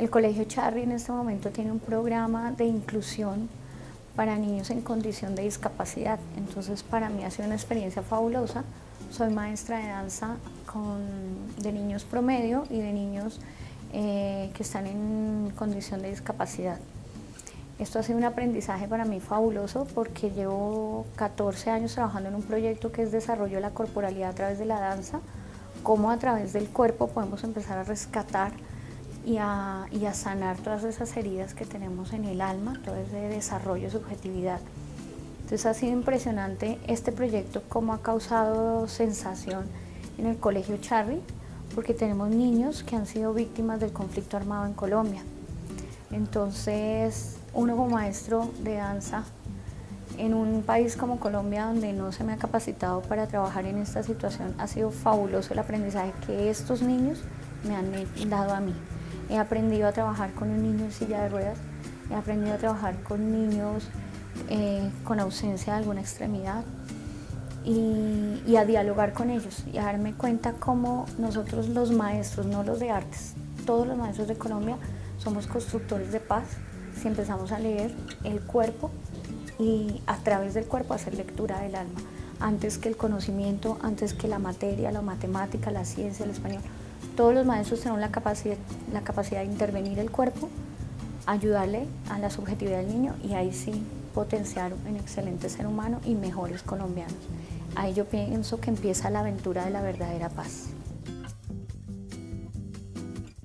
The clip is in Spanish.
El Colegio Charry en este momento tiene un programa de inclusión para niños en condición de discapacidad. Entonces para mí ha sido una experiencia fabulosa. Soy maestra de danza de niños promedio y de niños eh, que están en condición de discapacidad. Esto ha sido un aprendizaje para mí fabuloso porque llevo 14 años trabajando en un proyecto que es desarrollo de la corporalidad a través de la danza, cómo a través del cuerpo podemos empezar a rescatar y a, sanar todas esas heridas que tenemos en el alma, todo ese desarrollo de subjetividad. Entonces ha sido impresionante este proyecto, cómo ha causado sensación en el Colegio Charry, porque tenemos niños que han sido víctimas del conflicto armado en Colombia. Entonces, uno como maestro de danza, en un país como Colombia donde no se me ha capacitado para trabajar en esta situación, ha sido fabuloso el aprendizaje que estos niños me han dado a mí. He aprendido a trabajar con un niño en silla de ruedas, he aprendido a trabajar con niños eh, con ausencia de alguna extremidad y, a dialogar con ellos y a darme cuenta cómo nosotros los maestros, no los de artes, todos los maestros de Colombia somos constructores de paz si empezamos a leer el cuerpo y a través del cuerpo hacer lectura del alma, antes que el conocimiento, antes que la materia, la matemática, la ciencia, el español. Todos los maestros tenemos la capacidad, la capacidad de intervenir el cuerpo, ayudarle a la subjetividad del niño y ahí sí potenciar un excelente ser humano y mejores colombianos. Ahí yo pienso que empieza la aventura de la verdadera paz.